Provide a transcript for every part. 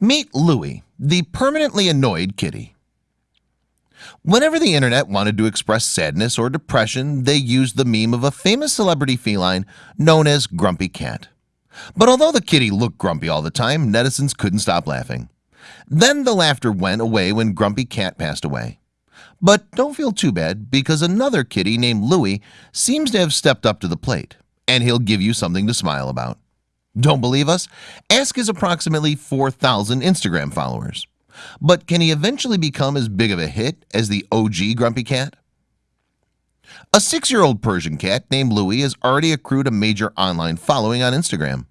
Meet Louie, the permanently annoyed kitty. Whenever the internet wanted to express sadness or depression, they used the meme of a famous celebrity feline known as Grumpy Cat. But although the kitty looked grumpy all the time, netizens couldn't stop laughing. Then the laughter went away when Grumpy Cat passed away. But don't feel too bad because another kitty named Louie seems to have stepped up to the plate, and he'll give you something to smile about. Don't believe us? Ask his approximately 4,000 Instagram followers. But can he eventually become as big of a hit as the OG Grumpy Cat? A six-year-old Persian cat named Louie has already accrued a major online following on Instagram.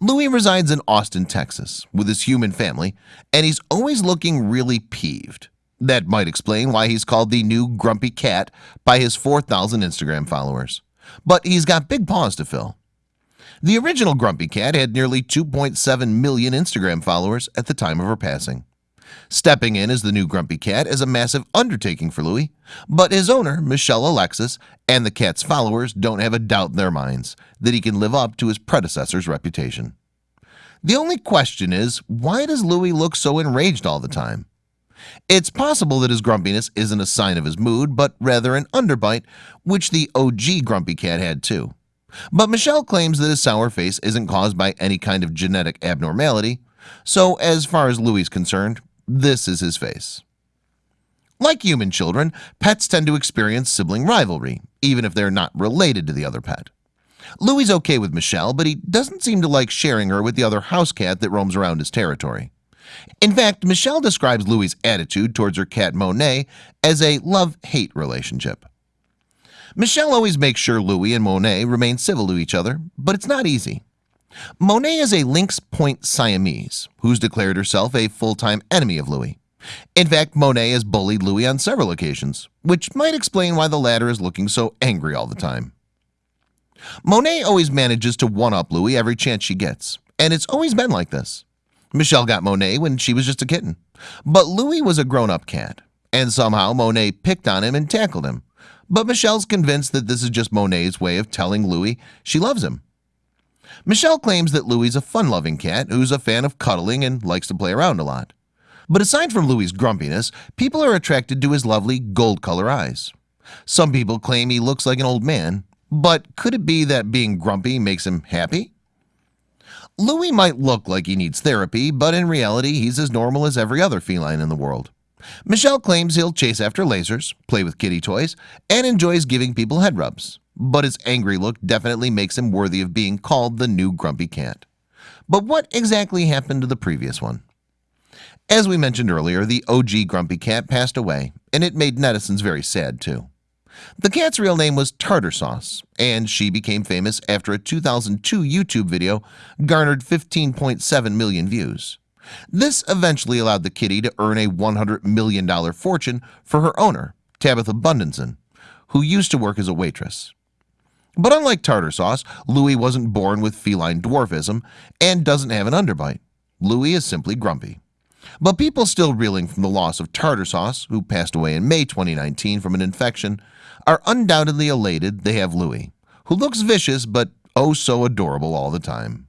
Louie resides in Austin, Texas with his human family, and he's always looking really peeved. That might explain why he's called the new Grumpy Cat by his 4,000 Instagram followers. But he's got big paws to fill. The original Grumpy Cat had nearly 2.7 million Instagram followers at the time of her passing. Stepping in as the new Grumpy Cat is a massive undertaking for Louie, but his owner, Michelle Alexis, and the cat's followers don't have a doubt in their minds that he can live up to his predecessor's reputation. The only question is, why does Louie look so enraged all the time? It's possible that his grumpiness isn't a sign of his mood, but rather an underbite, which the OG Grumpy Cat had too. But Michelle claims that his sour face isn't caused by any kind of genetic abnormality. So as far as Louie is concerned, this is his face. Like human children, pets tend to experience sibling rivalry, even if they're not related to the other pet. Louie's okay with Michelle, but he doesn't seem to like sharing her with the other house cat that roams around his territory. In fact, Michelle describes Louie's attitude towards her cat Monet as a love-hate relationship. Michelle always makes sure Louis and Monet remain civil to each other, but it's not easy. Monet is a Lynx Point Siamese who's declared herself a full-time enemy of Louis. In fact, Monet has bullied Louis on several occasions, which might explain why the latter is looking so angry all the time. Monet always manages to one-up Louis every chance she gets, and it's always been like this. Michelle got Monet when she was just a kitten, but Louis was a grown-up cat, and somehow Monet picked on him and tackled him, but Michelle's convinced that this is just Monet's way of telling Louie she loves him. Michelle claims that Louie's a fun-loving cat who's a fan of cuddling and likes to play around a lot. But aside from Louie's grumpiness, people are attracted to his lovely gold color eyes. Some people claim he looks like an old man, but could it be that being grumpy makes him happy? Louie might look like he needs therapy, but in reality, he's as normal as every other feline in the world. Michelle claims he'll chase after lasers, play with kitty toys, and enjoys giving people head rubs. But his angry look definitely makes him worthy of being called the new grumpy cat. But what exactly happened to the previous one? As we mentioned earlier, the OG grumpy cat passed away, and it made netizens very sad too. The cat's real name was Tardar Sauce, and she became famous after a 2002 YouTube video garnered 15.7 million views. This eventually allowed the kitty to earn a $100 million fortune for her owner, Tabatha Bundesen, who used to work as a waitress. But unlike Tardar Sauce, Louie wasn't born with feline dwarfism and doesn't have an underbite. Louie is simply grumpy. But people still reeling from the loss of Tardar Sauce, who passed away in May 2019 from an infection, are undoubtedly elated they have Louie, who looks vicious but oh so adorable all the time.